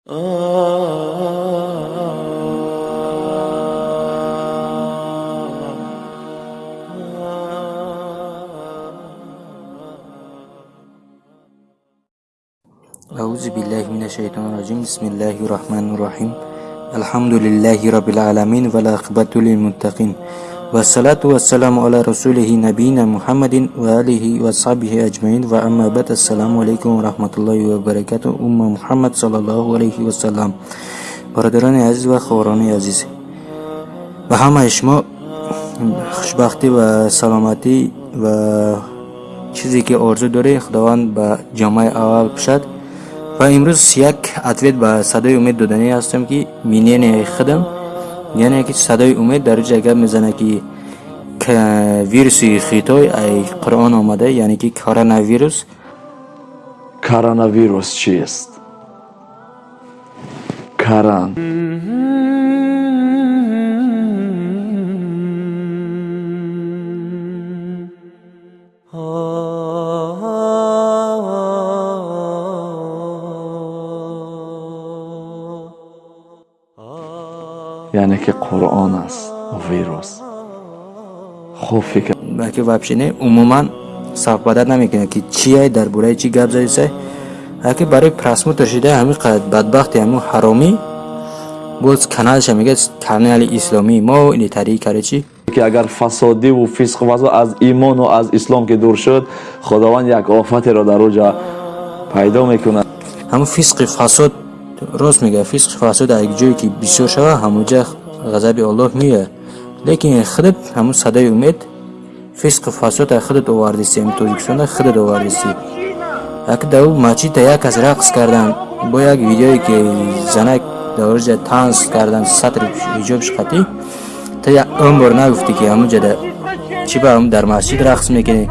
أعوذ بالله من الشيطان الرجيم. بسم الله الرحمن الرحيم. الحمد لله رب العالمين والعاقبة للمتقين. والصلاة والسلام على رسوله نبينا محمد وآله وصحبه أجمعين وأما بعد السلام عليكم ورحمة الله وبركاته أمة محمد صلى الله عليه وسلم برادران عزیز و خواران عزیز و همه شما خوشبختی و سلامتی و چیزی که آرزو داری خداوند به جامعه اول بشد و امروز یک اتویت به صدای امید دادنی هستم که مینین خدم яъне ки садои умед дар ҷо гап мезанад ки вируси хитой ай қуръон омада яъне ки коронавирус. Коронавирус чист? Каран. که قرآن است ویروس. خوب فکر. بلکه نه عموما صحبت نمی‌کنه که چیه در بوره چی گپ زایسه هرکی برای پرسمو ترشیده همین قد بدبخت همون حرامی. باز هم میگه کانال اسلامی. ما این تری کرده چی؟ که اگر فسادی و فسق و از ایمان و از اسلام که دور شد خداوند یک آفت را در اوجا پیدا می‌کنه همون فسق فساد راست میگه فسق فساد اگه جایی که بسیار شوه همون جا ғазаби аллоҳ меояд лекин худат ҳамн садаи умед фисқи фасод худат овардисӣ ҳамин тоҷикистонда худат овардисӣ як дар масҷидда як кас рақс кардан бо як видеое ки занак дар оҷа танз кардан сатри ҳиҷобш қатӣ та он бор нагуфтӣ ки ҳамонҷада чӣ ба ҳам дар масҷид рақс мекунӣ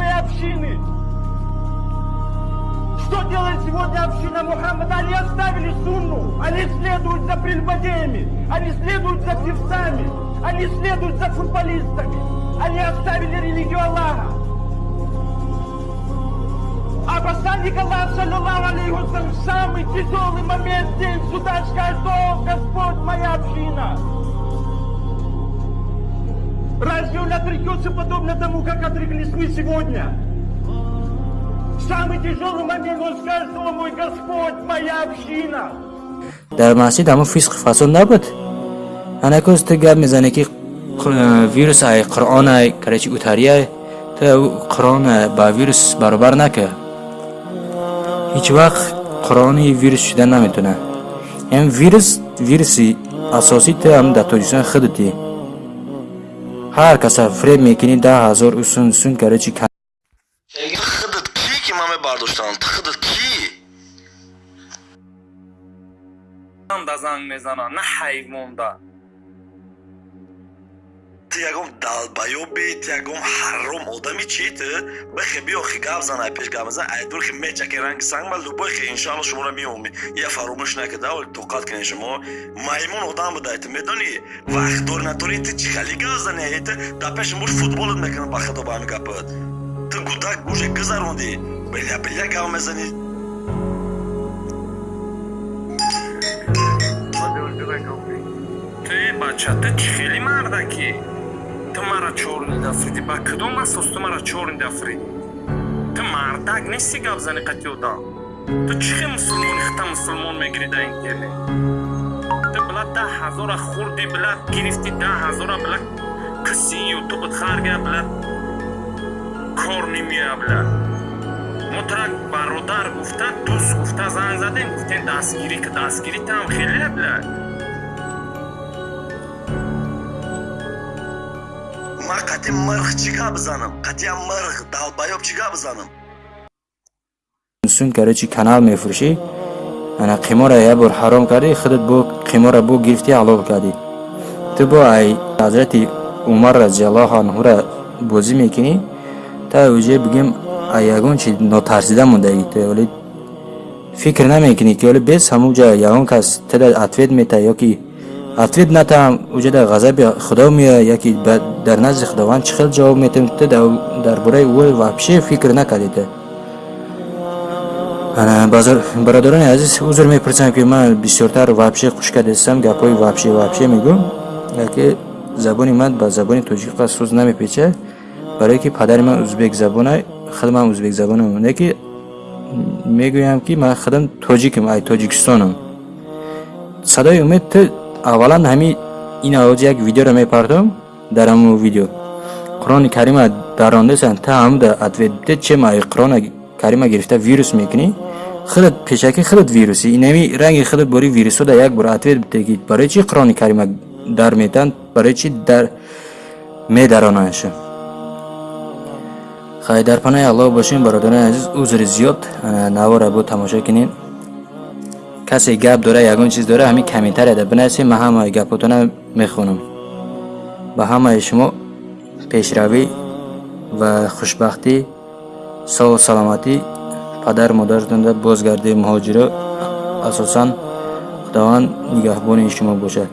певцами, они следуют за футболистами. Они оставили религию Аллаха. А посланник Аллаха, саллаллаху алейхи в самый тяжелый момент, день суда, скажет, о, Господь, моя община. Разве он отрекется подобно тому, как отреклись мы сегодня? В самый тяжелый момент он скажет, о мой Господь, моя община. масҷид ҳамон фисқи фасод набуд анакоз ту гап мезанӣ ки вирус ай қуръон ай карачи утария ту қуръон ба вирус баробар нака. Ҳеҷ вақт қуръони вирус шуда наметона. Ям вирус вируси асосӣ ту ҳам дар тоҷикистон худати ҳар каса фреб мекунӣ да ҳазор усун усун карачи худат ки ки ман мебардоштам худат ки да занг мезанад на ҳайвонда ту ягон далбаёби ту ягон ҳаром одами чи ту бихе биё хи гап занай пеш гап мезан айдур хи мечаки ранги санг ба лубой хи иншалло шуморо меоми я фаромӯш накарда оли тоқат кунед шумо. Маймун одам будай ту медонӣ? Вақт дори натори ту чи хали гап занай? Ту дар пеши муш футболот мекунад ба худо ба ҳамин гапат ту гудак гӯше гузарондӣ? Биля биля гап мезанӣ. Бача ту чӣ хеле мардакӣ ту мара чорнида африди ба кудом асос ту мара чорнида африд ту мардак нести гап зани қатиёда ту чӣ хел мусулмони хита мусулмон мегирӣ дар интернет ту била да ҳазора хурди била гирифти да ҳазора била каси ютубот харгия била кор немея била мотрак бародар гуфта дӯст гуфта занг задем гуфтем дастгирӣ ки дастгирӣ там хеле била ман қатъи мирх чӣ гап бизанам? Қатъиам мирх далбаёб чӣ гап бизанам? Сун карда чи канал мефурӯшӣ ана қимора як бор ҳаром кардӣ? Худат бо қимора бо гирифтӣ ҳалол кардӣ? Ту бо ай ҳазрати умар разиаллоҳу анҳура бозӣ мекунӣ? Та оҷа бигем ягон чи нотарсида мондаӣ ту оли фикр намекунӣ ки оли бес ҳамонҷа ягон кас тада ответ метаҳ ёки ответ натам уҷада ғазаби худо меояд яки дар назди худованд чӣ хел ҷавоб метавонӣ дар бораи ӯ вообще фикр базар- бародарони азиз узр мепурсам ки ман бисёртар вабши хушка дестам гапҳои вабши вабши мегӯм яке забони ман ба забони тоҷикӣ қас суз намепеча. Барое ки падари ман узбек забона худам узбек забонам яке мегӯям ки ман худам тоҷикам ай тоҷикистонам. Садои умед аввалан ҳами ин авози як видеоро мепардом дар ҳамон видео. Қурони карима дарондасан та ҳамуда ответ биде чема ай қурони карима гирифта вирус мекунӣ. Худат пешакӣ худат вируси инами ранги худат бори вирусода як бор ответ биде ки барои чи қурони карима дар метан барои чи дар медаронаша? Хай дар панои аллоҳ бошем бародарони азиз узри зиёд. Навора бо тамошо کسی گپ داره یگون چیز داره همین کمیتر ده. بنسی من همه گپتون می‌خونم. به همه شما پیشروی و خوشبختی سو سلامتی پدر مادر در بازگردی مهاجره اساسا خداوند نگهبان شما باشد.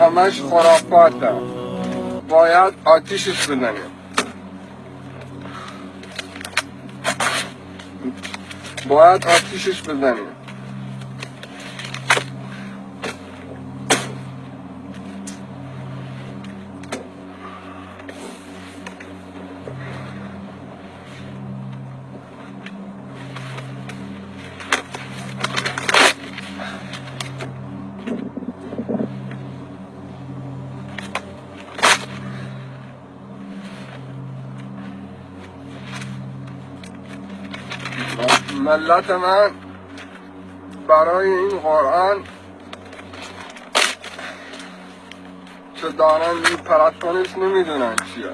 همش خرافاته باید آتیش بزنیم باید آتیشش بزنیم. ملت من برای این قرآن که دارن میپرستنش نمی‌دونن چیه.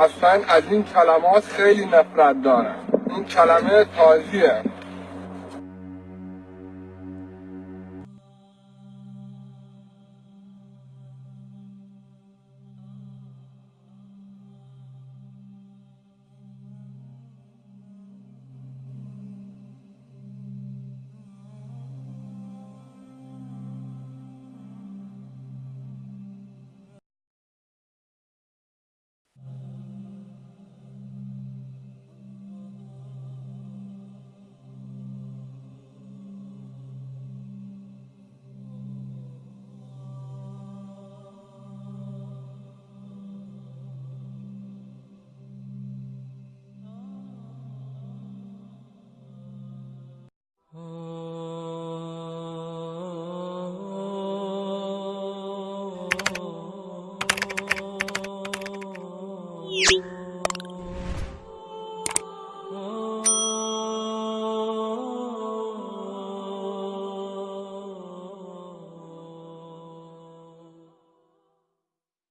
اصلا از این کلمات خیلی نفرت دارم این کلمه تازیه. you.